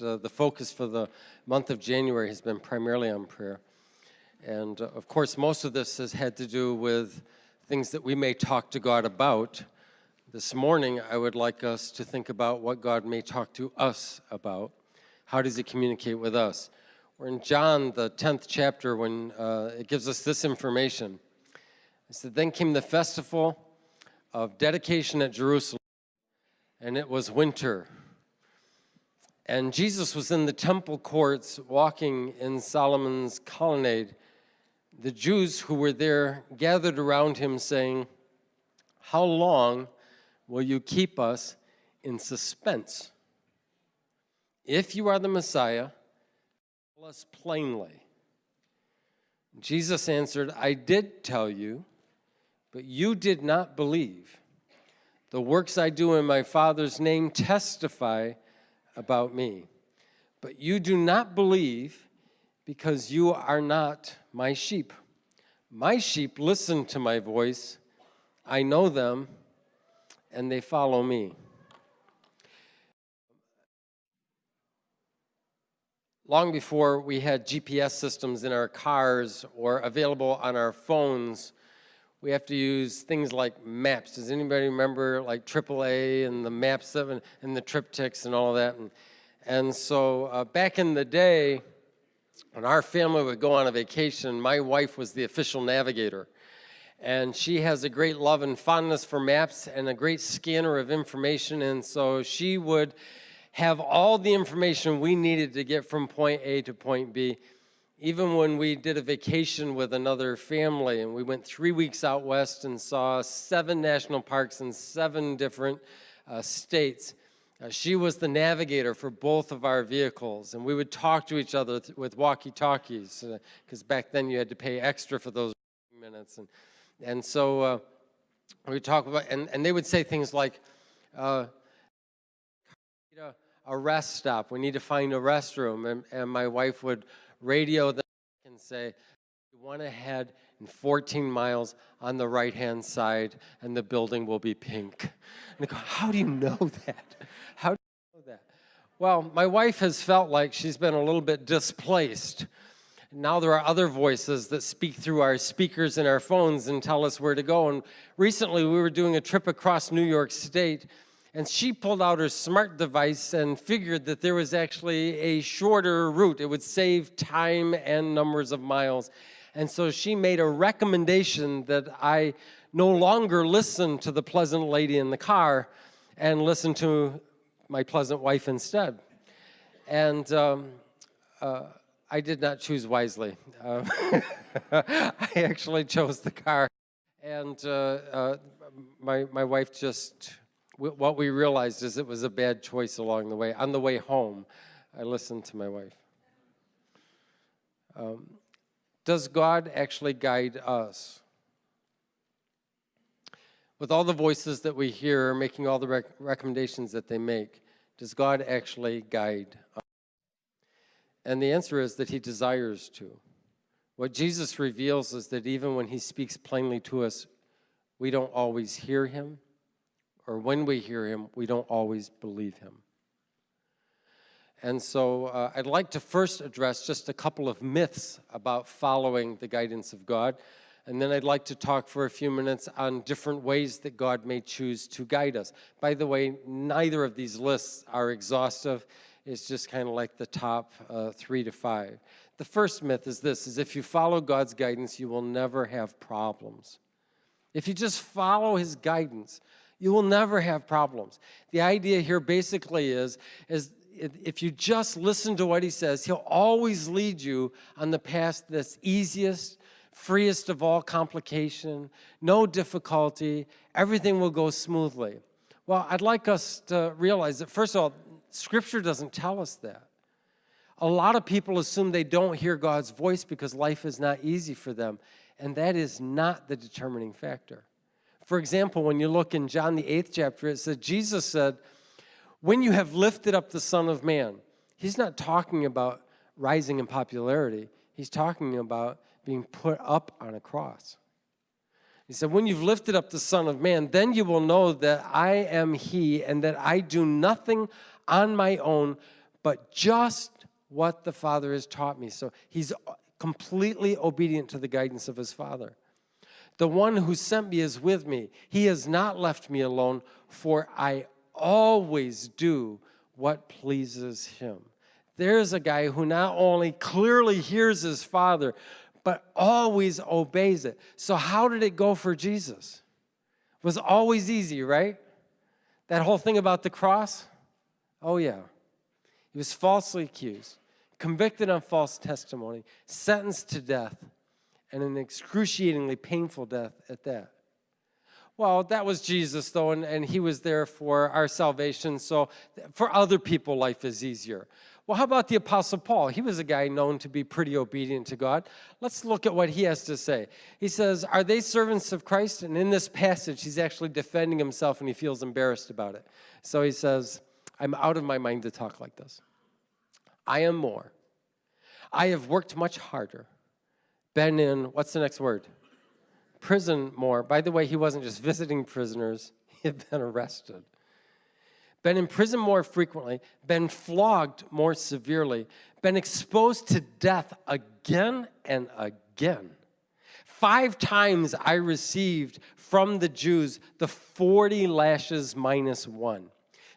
uh, the focus for the month of January has been primarily on prayer. And uh, of course, most of this has had to do with things that we may talk to God about. This morning, I would like us to think about what God may talk to us about. How does he communicate with us? We're in John, the 10th chapter, when uh, it gives us this information. It said, Then came the festival of dedication at Jerusalem, and it was winter. And Jesus was in the temple courts walking in Solomon's colonnade. The Jews who were there gathered around him saying, How long will you keep us in suspense? If you are the Messiah, tell us plainly. Jesus answered, I did tell you, but you did not believe. The works I do in my Father's name testify about me. But you do not believe because you are not my sheep. My sheep listen to my voice. I know them, and they follow me. Long before we had GPS systems in our cars or available on our phones, we have to use things like maps. Does anybody remember like AAA and the maps and, and the TripTiks and all that? And, and so uh, back in the day, when our family would go on a vacation, my wife was the official navigator. And she has a great love and fondness for maps and a great scanner of information. And so she would have all the information we needed to get from point A to point B even when we did a vacation with another family and we went three weeks out west and saw seven national parks in seven different uh, states, uh, she was the navigator for both of our vehicles. And we would talk to each other with walkie-talkies because uh, back then you had to pay extra for those minutes. And and so uh, we talk about and, and they would say things like uh, a rest stop. We need to find a restroom. And, and my wife would radio them and say, you want to head in 14 miles on the right-hand side and the building will be pink. And go, how do you know that? How do you know that? Well, my wife has felt like she's been a little bit displaced. Now there are other voices that speak through our speakers and our phones and tell us where to go. And recently we were doing a trip across New York State and she pulled out her smart device and figured that there was actually a shorter route. It would save time and numbers of miles. And so she made a recommendation that I no longer listen to the pleasant lady in the car and listen to my pleasant wife instead. And um, uh, I did not choose wisely. Uh, I actually chose the car. And uh, uh, my, my wife just what we realized is it was a bad choice along the way. On the way home, I listened to my wife. Um, does God actually guide us? With all the voices that we hear making all the rec recommendations that they make, does God actually guide us? And the answer is that he desires to. What Jesus reveals is that even when he speaks plainly to us, we don't always hear him, or when we hear him, we don't always believe him. And so uh, I'd like to first address just a couple of myths about following the guidance of God. And then I'd like to talk for a few minutes on different ways that God may choose to guide us. By the way, neither of these lists are exhaustive. It's just kind of like the top uh, three to five. The first myth is this, is if you follow God's guidance, you will never have problems. If you just follow his guidance, you will never have problems. The idea here basically is, is if you just listen to what he says, he'll always lead you on the path that's easiest, freest of all complication, no difficulty, everything will go smoothly. Well, I'd like us to realize that, first of all, Scripture doesn't tell us that. A lot of people assume they don't hear God's voice because life is not easy for them, and that is not the determining factor. For example, when you look in John the eighth chapter, it says, Jesus said, when you have lifted up the Son of Man, he's not talking about rising in popularity. He's talking about being put up on a cross. He said, when you've lifted up the Son of Man, then you will know that I am he and that I do nothing on my own, but just what the Father has taught me. So he's completely obedient to the guidance of his Father. The one who sent me is with me. He has not left me alone, for I always do what pleases him. There's a guy who not only clearly hears his Father, but always obeys it. So how did it go for Jesus? It was always easy, right? That whole thing about the cross? Oh yeah. He was falsely accused, convicted on false testimony, sentenced to death, and an excruciatingly painful death at that. Well, that was Jesus, though, and, and he was there for our salvation, so for other people, life is easier. Well, how about the Apostle Paul? He was a guy known to be pretty obedient to God. Let's look at what he has to say. He says, Are they servants of Christ? And in this passage, he's actually defending himself and he feels embarrassed about it. So he says, I'm out of my mind to talk like this. I am more. I have worked much harder, been in, what's the next word? Prison more. By the way, he wasn't just visiting prisoners, he had been arrested been in prison more frequently, been flogged more severely, been exposed to death again and again. Five times I received from the Jews the 40 lashes minus one.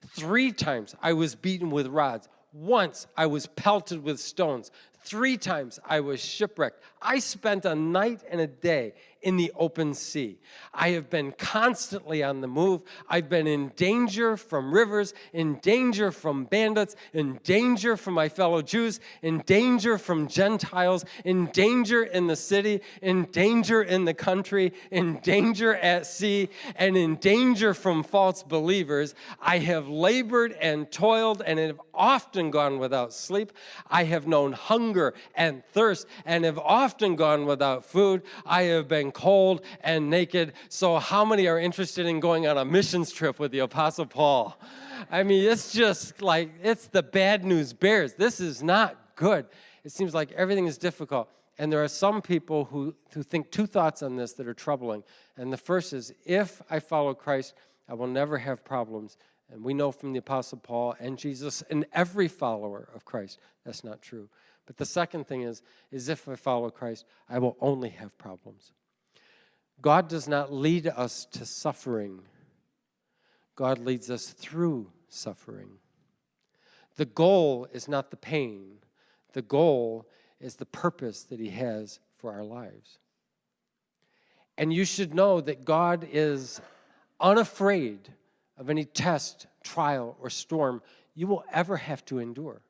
Three times I was beaten with rods. Once I was pelted with stones. Three times I was shipwrecked. I spent a night and a day in the open sea. I have been constantly on the move. I've been in danger from rivers, in danger from bandits, in danger from my fellow Jews, in danger from Gentiles, in danger in the city, in danger in the country, in danger at sea, and in danger from false believers. I have labored and toiled and have often gone without sleep. I have known hunger and thirst and have often gone without food. I have been cold and naked. So how many are interested in going on a missions trip with the Apostle Paul? I mean, it's just like, it's the bad news bears. This is not good. It seems like everything is difficult. And there are some people who, who think two thoughts on this that are troubling. And the first is, if I follow Christ, I will never have problems. And we know from the Apostle Paul and Jesus and every follower of Christ, that's not true. But the second thing is, is if I follow Christ, I will only have problems. God does not lead us to suffering. God leads us through suffering. The goal is not the pain. The goal is the purpose that he has for our lives. And you should know that God is unafraid of any test, trial, or storm you will ever have to endure.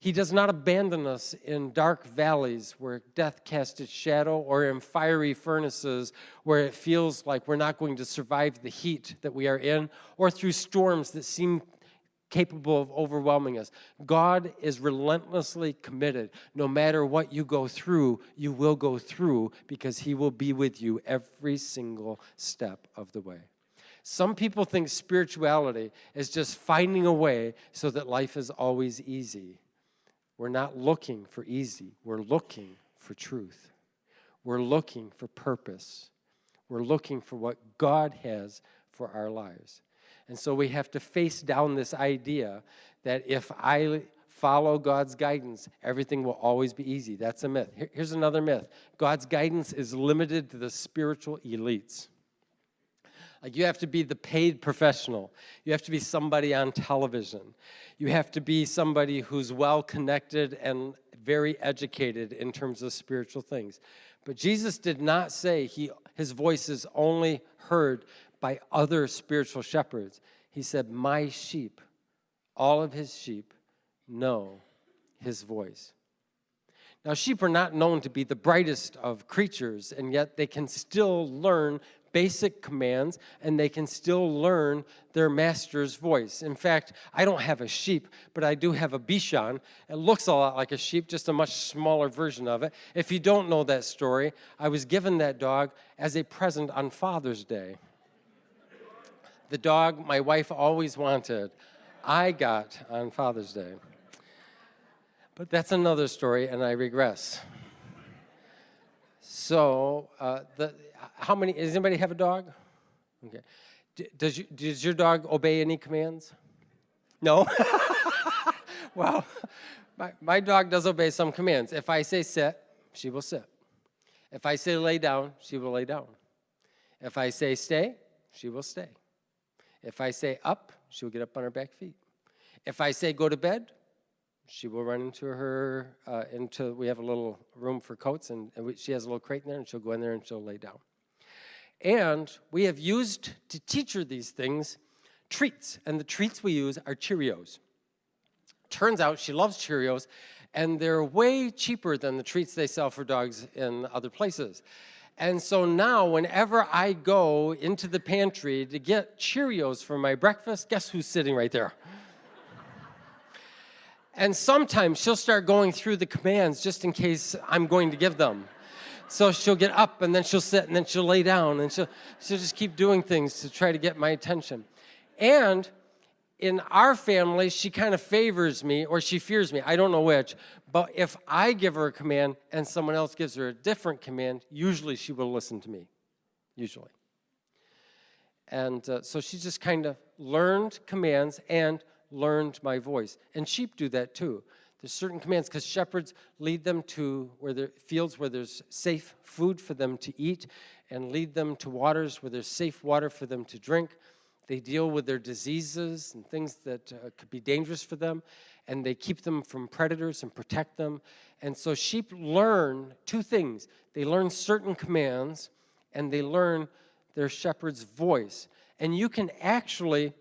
He does not abandon us in dark valleys where death casts its shadow or in fiery furnaces where it feels like we're not going to survive the heat that we are in or through storms that seem capable of overwhelming us. God is relentlessly committed. No matter what you go through, you will go through because he will be with you every single step of the way. Some people think spirituality is just finding a way so that life is always easy. We're not looking for easy. We're looking for truth. We're looking for purpose. We're looking for what God has for our lives. And so we have to face down this idea that if I follow God's guidance, everything will always be easy. That's a myth. Here's another myth. God's guidance is limited to the spiritual elites. Like you have to be the paid professional. You have to be somebody on television. You have to be somebody who's well connected and very educated in terms of spiritual things. But Jesus did not say he, his voice is only heard by other spiritual shepherds. He said, my sheep, all of his sheep know his voice. Now, sheep are not known to be the brightest of creatures, and yet they can still learn basic commands and they can still learn their master's voice. In fact, I don't have a sheep, but I do have a Bichon. It looks a lot like a sheep, just a much smaller version of it. If you don't know that story, I was given that dog as a present on Father's Day. The dog my wife always wanted, I got on Father's Day. But that's another story, and I regress. So, uh, the, how many, does anybody have a dog? Okay. Does, you, does your dog obey any commands? No? well, my, my dog does obey some commands. If I say sit, she will sit. If I say lay down, she will lay down. If I say stay, she will stay. If I say up, she will get up on her back feet. If I say go to bed, she will run into her, uh, into, we have a little room for coats and, and we, she has a little crate in there and she'll go in there and she'll lay down. And we have used to teach her these things treats, and the treats we use are Cheerios. Turns out she loves Cheerios, and they're way cheaper than the treats they sell for dogs in other places. And so now, whenever I go into the pantry to get Cheerios for my breakfast, guess who's sitting right there? and sometimes she'll start going through the commands just in case I'm going to give them. So she'll get up and then she'll sit and then she'll lay down and she'll, she'll just keep doing things to try to get my attention. And in our family, she kind of favors me or she fears me. I don't know which. But if I give her a command and someone else gives her a different command, usually she will listen to me, usually. And uh, so she just kind of learned commands and learned my voice. And sheep do that too. There's certain commands because shepherds lead them to where there fields where there's safe food for them to eat and lead them to waters where there's safe water for them to drink. They deal with their diseases and things that uh, could be dangerous for them and they keep them from predators and protect them. And so sheep learn two things. They learn certain commands and they learn their shepherd's voice. And you can actually,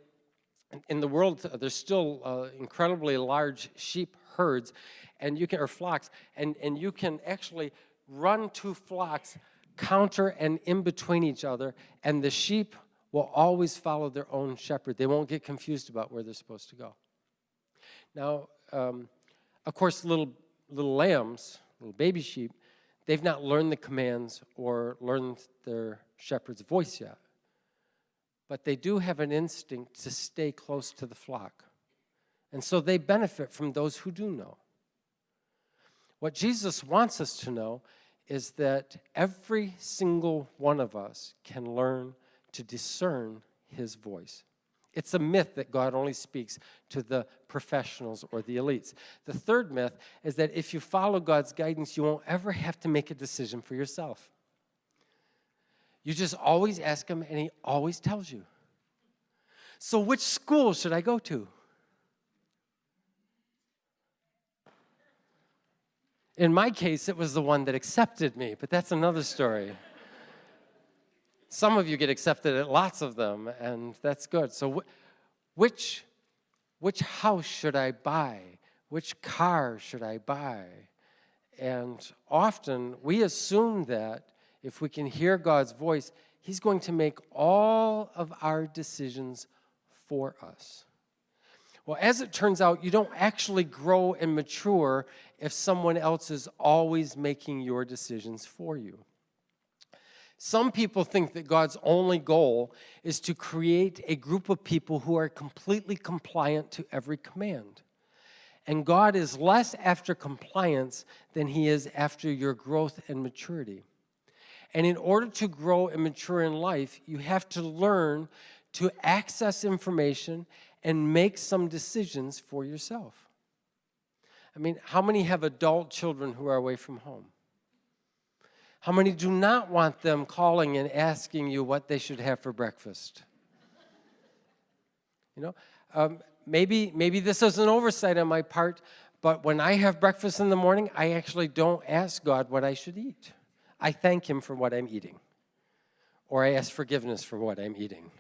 in the world, there's still uh, incredibly large sheep herds and you can, or flocks, and, and you can actually run two flocks counter and in between each other, and the sheep will always follow their own shepherd. They won't get confused about where they're supposed to go. Now, um, of course, little, little lambs, little baby sheep, they've not learned the commands or learned their shepherd's voice yet. But they do have an instinct to stay close to the flock. And so they benefit from those who do know. What Jesus wants us to know is that every single one of us can learn to discern his voice. It's a myth that God only speaks to the professionals or the elites. The third myth is that if you follow God's guidance, you won't ever have to make a decision for yourself. You just always ask him and he always tells you. So which school should I go to? In my case, it was the one that accepted me, but that's another story. Some of you get accepted at lots of them, and that's good. So which, which house should I buy? Which car should I buy? And often we assume that if we can hear God's voice, he's going to make all of our decisions for us. Well, as it turns out, you don't actually grow and mature if someone else is always making your decisions for you. Some people think that God's only goal is to create a group of people who are completely compliant to every command. And God is less after compliance than he is after your growth and maturity. And in order to grow and mature in life, you have to learn to access information and make some decisions for yourself. I mean, how many have adult children who are away from home? How many do not want them calling and asking you what they should have for breakfast? You know, um, maybe, maybe this is an oversight on my part, but when I have breakfast in the morning, I actually don't ask God what I should eat. I thank him for what I'm eating. Or I ask forgiveness for what I'm eating.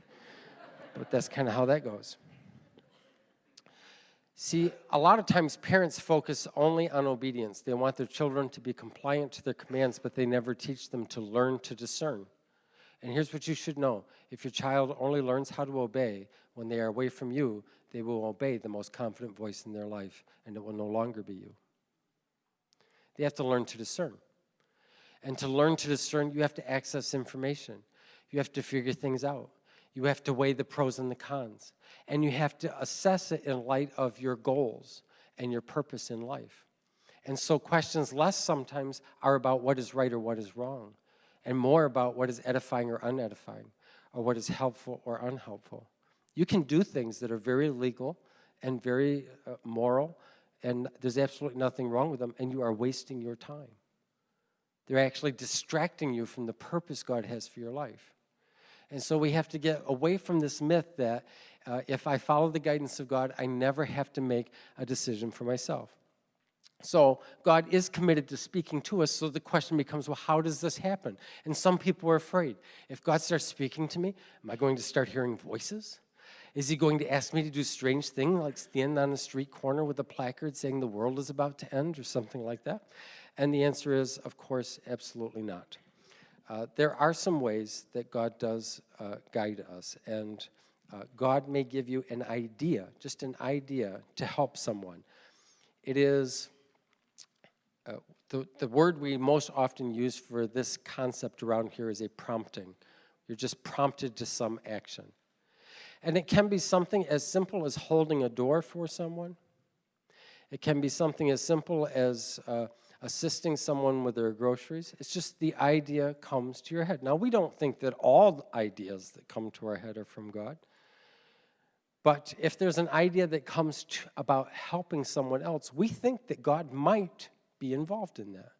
But that's kind of how that goes. See, a lot of times parents focus only on obedience. They want their children to be compliant to their commands, but they never teach them to learn to discern. And here's what you should know. If your child only learns how to obey when they are away from you, they will obey the most confident voice in their life, and it will no longer be you. They have to learn to discern. And to learn to discern, you have to access information. You have to figure things out. You have to weigh the pros and the cons. And you have to assess it in light of your goals and your purpose in life. And so questions less sometimes are about what is right or what is wrong, and more about what is edifying or unedifying, or what is helpful or unhelpful. You can do things that are very legal and very uh, moral and there's absolutely nothing wrong with them, and you are wasting your time. They're actually distracting you from the purpose God has for your life. And so we have to get away from this myth that uh, if I follow the guidance of God, I never have to make a decision for myself. So God is committed to speaking to us, so the question becomes, well, how does this happen? And some people are afraid. If God starts speaking to me, am I going to start hearing voices? Is he going to ask me to do strange things like stand on a street corner with a placard saying the world is about to end or something like that? And the answer is, of course, absolutely not. Uh, there are some ways that God does uh, guide us, and uh, God may give you an idea, just an idea, to help someone. It is uh, the, the word we most often use for this concept around here is a prompting. You're just prompted to some action. And it can be something as simple as holding a door for someone. It can be something as simple as uh, assisting someone with their groceries. It's just the idea comes to your head. Now, we don't think that all ideas that come to our head are from God. But if there's an idea that comes to, about helping someone else, we think that God might be involved in that.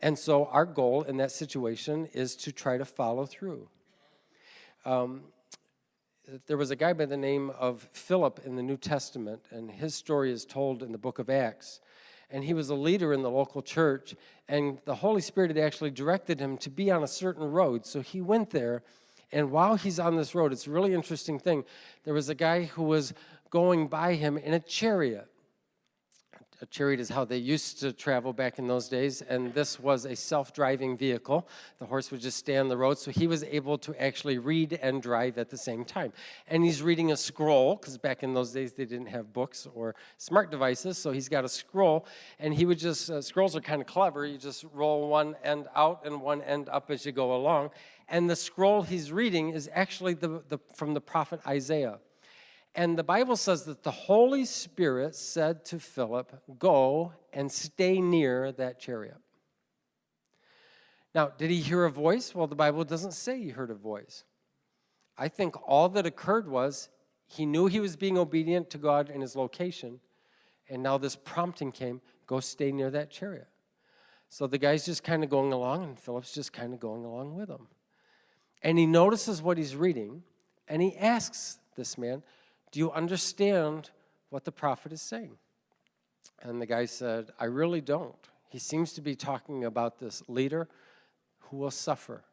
And so our goal in that situation is to try to follow through. Um, there was a guy by the name of Philip in the New Testament, and his story is told in the book of Acts. And he was a leader in the local church, and the Holy Spirit had actually directed him to be on a certain road. So he went there, and while he's on this road, it's a really interesting thing. There was a guy who was going by him in a chariot a chariot is how they used to travel back in those days, and this was a self-driving vehicle. The horse would just stay on the road, so he was able to actually read and drive at the same time. And he's reading a scroll, because back in those days they didn't have books or smart devices, so he's got a scroll, and he would just, uh, scrolls are kind of clever, you just roll one end out and one end up as you go along, and the scroll he's reading is actually the, the, from the prophet Isaiah. And the Bible says that the Holy Spirit said to Philip, Go and stay near that chariot. Now, did he hear a voice? Well, the Bible doesn't say he heard a voice. I think all that occurred was he knew he was being obedient to God in his location, and now this prompting came go stay near that chariot. So the guy's just kind of going along, and Philip's just kind of going along with him. And he notices what he's reading, and he asks this man, do you understand what the prophet is saying? And the guy said, I really don't. He seems to be talking about this leader who will suffer.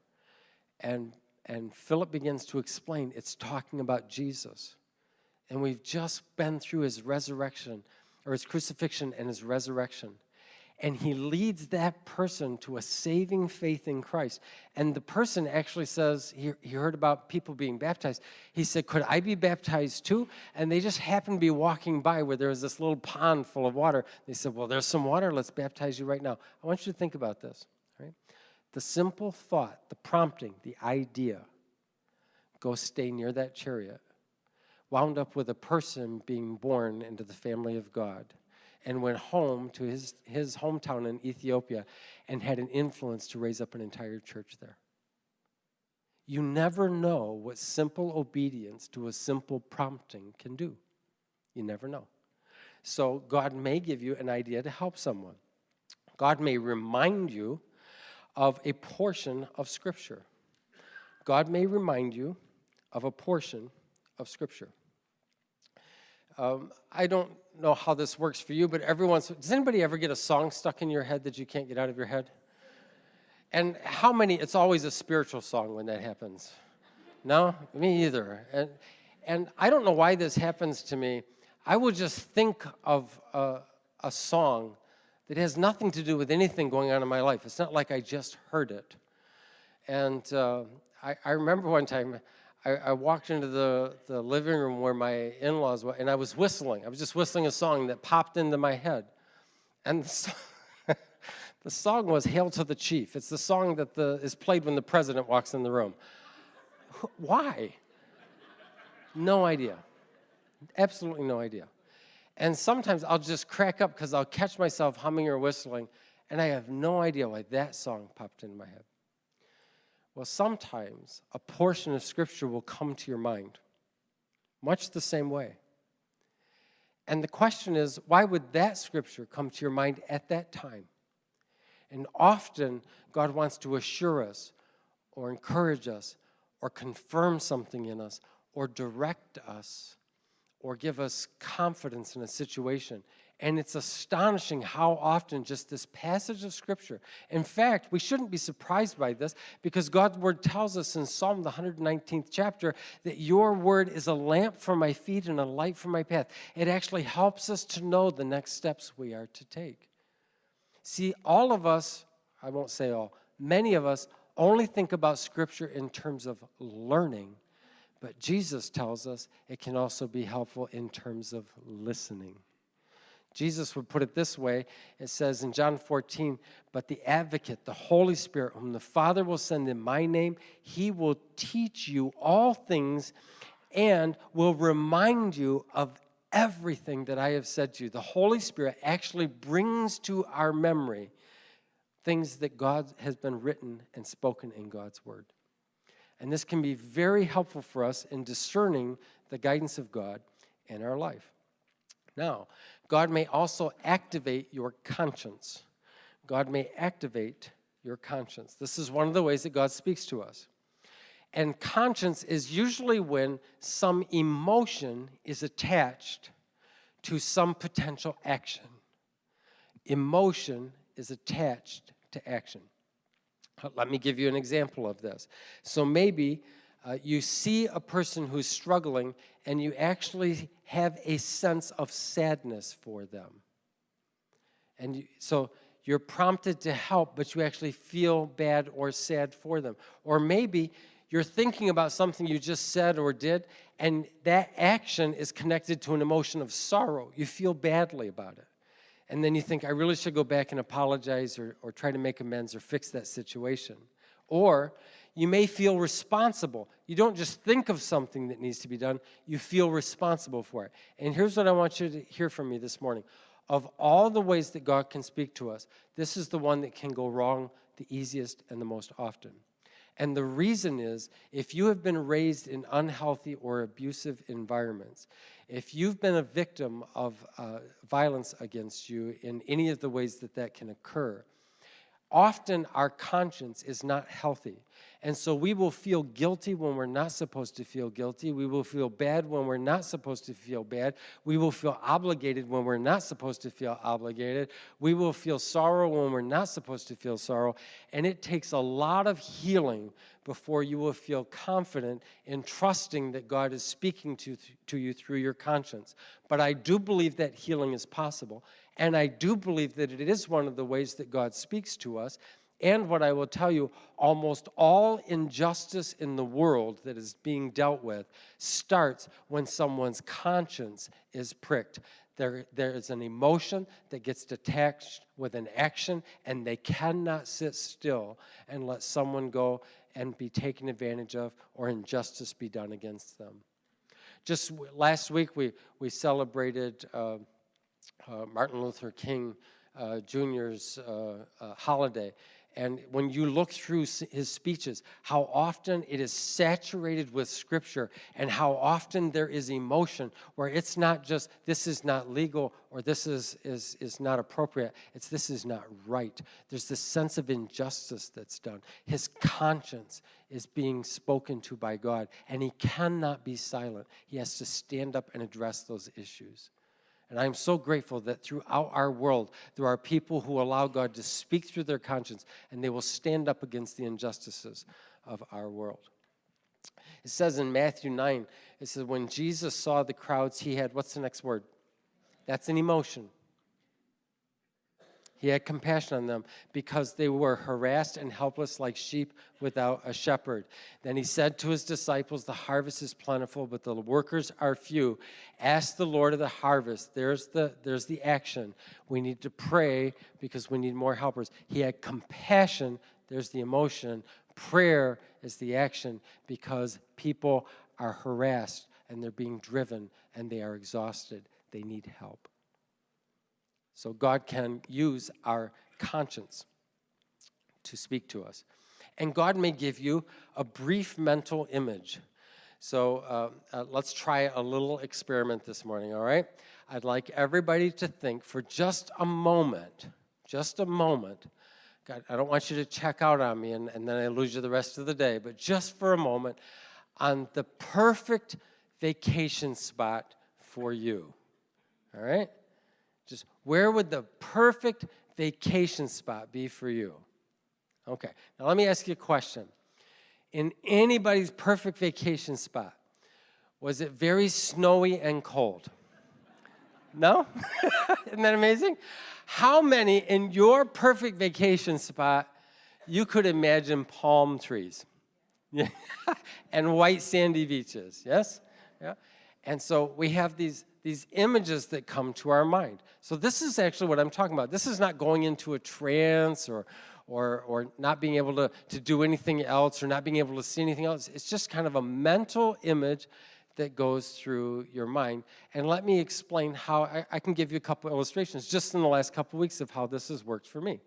And, and Philip begins to explain it's talking about Jesus. And we've just been through his resurrection, or his crucifixion and his resurrection and he leads that person to a saving faith in Christ. And the person actually says, he, he heard about people being baptized. He said, could I be baptized too? And they just happened to be walking by where there was this little pond full of water. They said, well, there's some water. Let's baptize you right now. I want you to think about this. Right? The simple thought, the prompting, the idea, go stay near that chariot, wound up with a person being born into the family of God and went home to his, his hometown in Ethiopia and had an influence to raise up an entire church there. You never know what simple obedience to a simple prompting can do. You never know. So God may give you an idea to help someone. God may remind you of a portion of Scripture. God may remind you of a portion of Scripture. Um, I don't know how this works for you, but every once, does anybody ever get a song stuck in your head that you can't get out of your head? And how many, it's always a spiritual song when that happens. No, me either. And, and I don't know why this happens to me. I will just think of a, a song that has nothing to do with anything going on in my life. It's not like I just heard it. And uh, I, I remember one time, I, I, walked into the, the living room where my in-laws were, and I was whistling. I was just whistling a song that popped into my head. And the song, the song was Hail to the Chief. It's the song that the, is played when the president walks in the room. Why? No idea. Absolutely no idea. And sometimes I'll just crack up because I'll catch myself humming or whistling, and I have no idea why that song popped into my head. Well, sometimes a portion of Scripture will come to your mind, much the same way. And the question is, why would that scripture come to your mind at that time? And often, God wants to assure us or encourage us or confirm something in us or direct us or give us confidence in a situation. And it's astonishing how often just this passage of Scripture, in fact, we shouldn't be surprised by this because God's Word tells us in Psalm, the 119th chapter, that your Word is a lamp for my feet and a light for my path. It actually helps us to know the next steps we are to take. See, all of us, I won't say all, many of us only think about Scripture in terms of learning, but Jesus tells us it can also be helpful in terms of listening. Jesus would put it this way it says in John 14, but the advocate, the Holy Spirit, whom the Father will send in my name, he will teach you all things and will remind you of everything that I have said to you. The Holy Spirit actually brings to our memory things that God has been written and spoken in God's Word. And this can be very helpful for us in discerning the guidance of God in our life. Now, God may also activate your conscience. God may activate your conscience. This is one of the ways that God speaks to us. And conscience is usually when some emotion is attached to some potential action. Emotion is attached to action. Let me give you an example of this. So maybe uh, you see a person who's struggling and you actually have a sense of sadness for them. And you, so you're prompted to help, but you actually feel bad or sad for them. Or maybe you're thinking about something you just said or did, and that action is connected to an emotion of sorrow. You feel badly about it. And then you think, I really should go back and apologize or, or try to make amends or fix that situation. Or you may feel responsible. You don't just think of something that needs to be done, you feel responsible for it. And here's what I want you to hear from me this morning. Of all the ways that God can speak to us, this is the one that can go wrong the easiest and the most often. And the reason is if you have been raised in unhealthy or abusive environments, if you've been a victim of uh, violence against you in any of the ways that that can occur, often our conscience is not healthy. And so we will feel guilty when we're not supposed to feel guilty. We will feel bad when we're not supposed to feel bad. We will feel obligated when we're not supposed to feel obligated. We will feel sorrow when we're not supposed to feel sorrow. And it takes a lot of healing before you will feel confident in trusting that God is speaking to, to you through your conscience. But I do believe that healing is possible. And I do believe that it is one of the ways that God speaks to us. And what I will tell you, almost all injustice in the world that is being dealt with starts when someone's conscience is pricked. There, there is an emotion that gets detached with an action, and they cannot sit still and let someone go and be taken advantage of or injustice be done against them. Just last week, we, we celebrated uh, uh, Martin Luther King uh, Jr.'s uh, uh, holiday. And when you look through his speeches, how often it is saturated with scripture and how often there is emotion where it's not just this is not legal or this is, is, is not appropriate, it's this is not right. There's this sense of injustice that's done. His conscience is being spoken to by God and he cannot be silent. He has to stand up and address those issues. And I'm so grateful that throughout our world, there are people who allow God to speak through their conscience and they will stand up against the injustices of our world. It says in Matthew 9, it says, when Jesus saw the crowds, he had, what's the next word? That's an emotion. He had compassion on them because they were harassed and helpless like sheep without a shepherd. Then he said to his disciples, The harvest is plentiful, but the workers are few. Ask the Lord of the harvest. There's the, there's the action. We need to pray because we need more helpers. He had compassion. There's the emotion. Prayer is the action because people are harassed and they're being driven and they are exhausted. They need help. So God can use our conscience to speak to us. And God may give you a brief mental image. So uh, uh, let's try a little experiment this morning, all right? I'd like everybody to think for just a moment, just a moment. God, I don't want you to check out on me and, and then I lose you the rest of the day, but just for a moment on the perfect vacation spot for you. All right? Where would the perfect vacation spot be for you? Okay, now let me ask you a question. In anybody's perfect vacation spot, was it very snowy and cold? No? Isn't that amazing? How many in your perfect vacation spot you could imagine palm trees and white sandy beaches? Yes? Yeah. And so we have these, these images that come to our mind. So this is actually what I'm talking about. This is not going into a trance or, or, or not being able to, to do anything else or not being able to see anything else. It's just kind of a mental image that goes through your mind. And let me explain how, I, I can give you a couple illustrations just in the last couple weeks of how this has worked for me.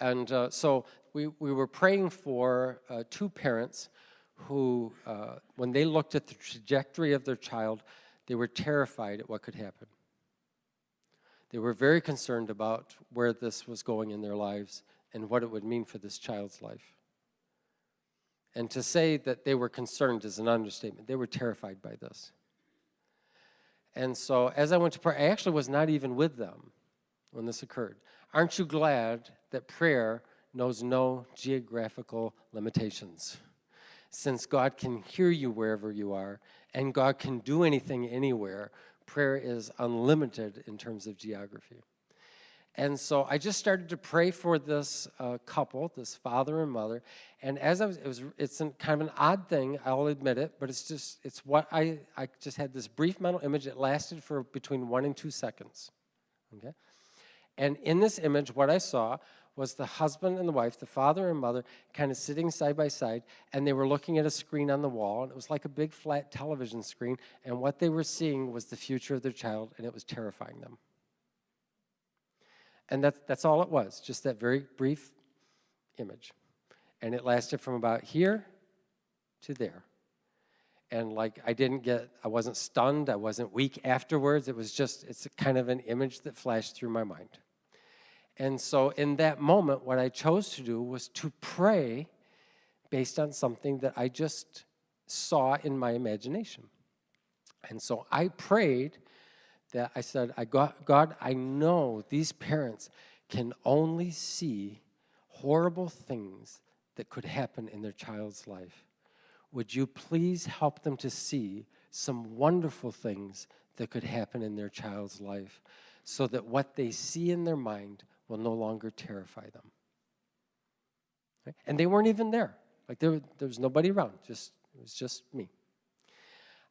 And uh, so we, we were praying for uh, two parents who, uh, when they looked at the trajectory of their child, they were terrified at what could happen. They were very concerned about where this was going in their lives and what it would mean for this child's life. And to say that they were concerned is an understatement. They were terrified by this. And so as I went to pray, I actually was not even with them when this occurred. Aren't you glad that prayer knows no geographical limitations? Since God can hear you wherever you are, and God can do anything anywhere, prayer is unlimited in terms of geography. And so I just started to pray for this uh, couple, this father and mother. And as I was, it was, it's an, kind of an odd thing, I'll admit it, but it's just, it's what I, I just had this brief mental image that lasted for between one and two seconds, okay? And in this image, what I saw was the husband and the wife, the father and mother, kind of sitting side by side, and they were looking at a screen on the wall, and it was like a big flat television screen, and what they were seeing was the future of their child, and it was terrifying them. And that's, that's all it was, just that very brief image. And it lasted from about here to there. And like I didn't get, I wasn't stunned, I wasn't weak afterwards. It was just, it's kind of an image that flashed through my mind. And so in that moment, what I chose to do was to pray based on something that I just saw in my imagination. And so I prayed that I said, I got, God, I know these parents can only see horrible things that could happen in their child's life. Would you please help them to see some wonderful things that could happen in their child's life so that what they see in their mind will no longer terrify them. Right? And they weren't even there. Like there, there was nobody around, just, it was just me.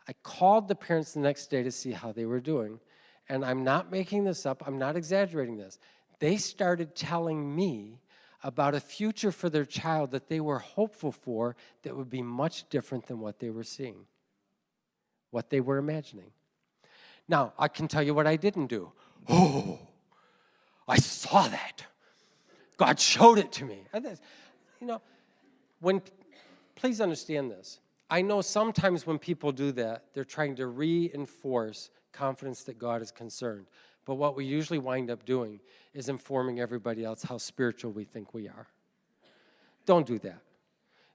I called the parents the next day to see how they were doing, and I'm not making this up, I'm not exaggerating this. They started telling me about a future for their child that they were hopeful for that would be much different than what they were seeing, what they were imagining. Now, I can tell you what I didn't do. Oh, I saw that. God showed it to me. You know, when, please understand this. I know sometimes when people do that, they're trying to reinforce confidence that God is concerned. But what we usually wind up doing is informing everybody else how spiritual we think we are. Don't do that.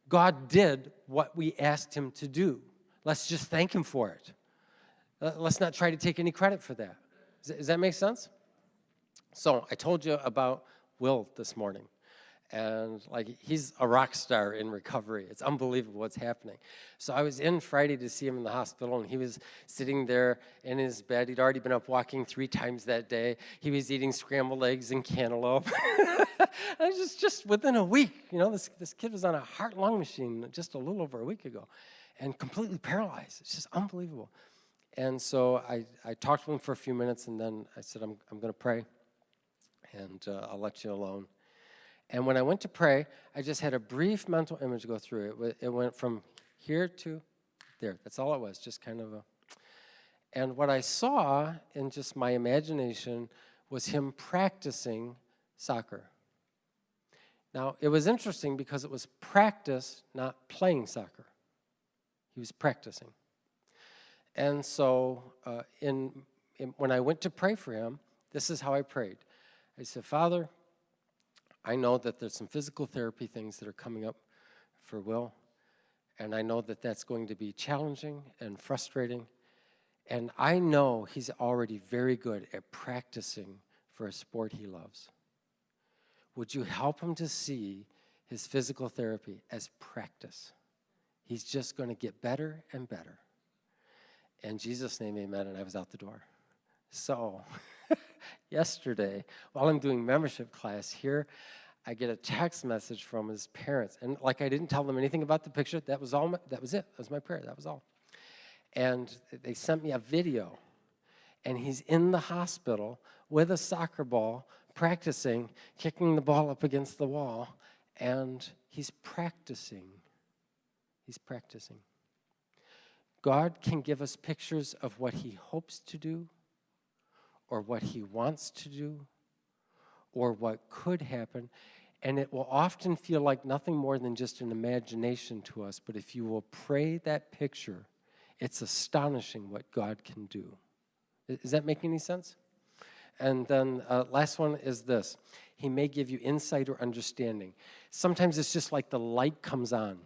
God did what we asked him to do. Let's just thank him for it. Let's not try to take any credit for that. Does that make sense? So I told you about Will this morning and like he's a rock star in recovery. It's unbelievable what's happening. So I was in Friday to see him in the hospital, and he was sitting there in his bed. He'd already been up walking three times that day. He was eating scrambled eggs and cantaloupe. and just just within a week, you know, this this kid was on a heart-lung machine just a little over a week ago, and completely paralyzed. It's just unbelievable. And so I I talked to him for a few minutes, and then I said I'm I'm going to pray, and uh, I'll let you alone. And when I went to pray, I just had a brief mental image go through it. It went from here to there. That's all it was, just kind of a. And what I saw in just my imagination was him practicing soccer. Now, it was interesting because it was practice, not playing soccer. He was practicing. And so uh, in, in, when I went to pray for him, this is how I prayed. I said, Father, I know that there's some physical therapy things that are coming up for Will, and I know that that's going to be challenging and frustrating. And I know he's already very good at practicing for a sport he loves. Would you help him to see his physical therapy as practice? He's just going to get better and better. In Jesus' name, amen. And I was out the door. So, yesterday, while I'm doing membership class here, I get a text message from his parents. And like I didn't tell them anything about the picture, that was all, my, that was it. That was my prayer, that was all. And they sent me a video. And he's in the hospital with a soccer ball, practicing, kicking the ball up against the wall. And he's practicing. He's practicing. God can give us pictures of what he hopes to do or what he wants to do or what could happen. And it will often feel like nothing more than just an imagination to us. But if you will pray that picture, it's astonishing what God can do. Does that make any sense? And then uh, last one is this. He may give you insight or understanding. Sometimes it's just like the light comes on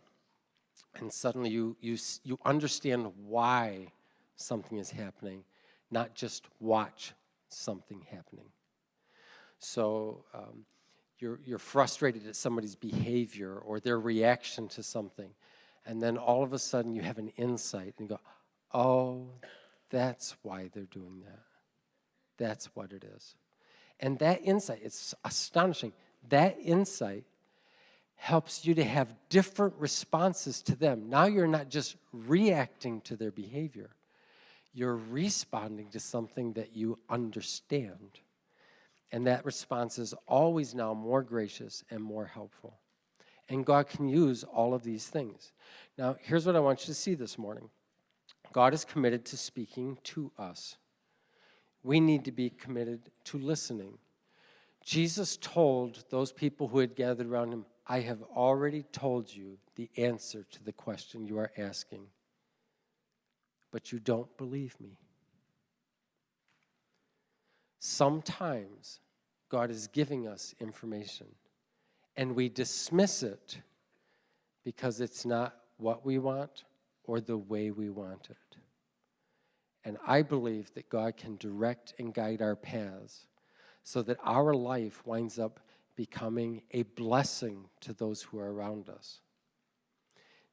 and suddenly you, you, you understand why something is happening, not just watch something happening. So um, you're, you're frustrated at somebody's behavior or their reaction to something, and then all of a sudden you have an insight and go, oh, that's why they're doing that. That's what it is. And that insight, it's astonishing. That insight helps you to have different responses to them. Now you're not just reacting to their behavior, you're responding to something that you understand. And that response is always now more gracious and more helpful. And God can use all of these things. Now, here's what I want you to see this morning God is committed to speaking to us. We need to be committed to listening. Jesus told those people who had gathered around him, I have already told you the answer to the question you are asking, but you don't believe me. Sometimes God is giving us information and we dismiss it because it's not what we want or the way we want it. And I believe that God can direct and guide our paths so that our life winds up becoming a blessing to those who are around us.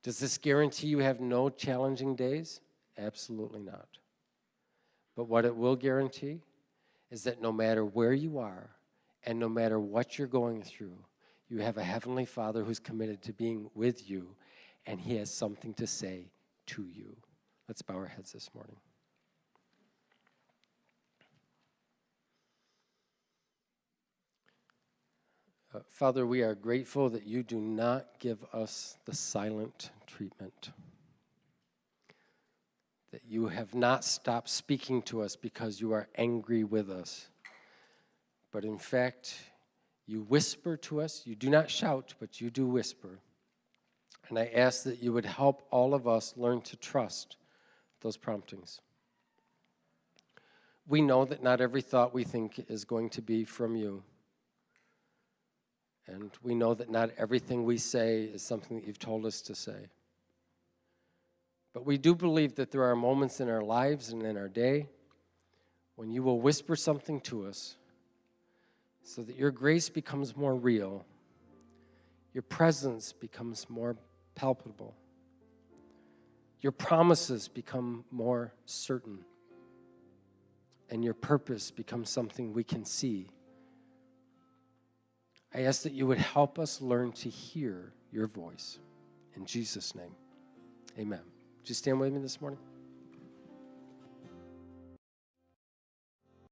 Does this guarantee you have no challenging days? Absolutely not. But what it will guarantee is that no matter where you are and no matter what you're going through, you have a Heavenly Father who's committed to being with you and He has something to say to you. Let's bow our heads this morning. Uh, Father, we are grateful that you do not give us the silent treatment. That you have not stopped speaking to us because you are angry with us. But in fact, you whisper to us. You do not shout, but you do whisper. And I ask that you would help all of us learn to trust those promptings. We know that not every thought we think is going to be from you. And we know that not everything we say is something that you've told us to say. But we do believe that there are moments in our lives and in our day when you will whisper something to us so that your grace becomes more real, your presence becomes more palpable, your promises become more certain, and your purpose becomes something we can see I ask that you would help us learn to hear your voice. In Jesus' name, amen. Would you stand with me this morning?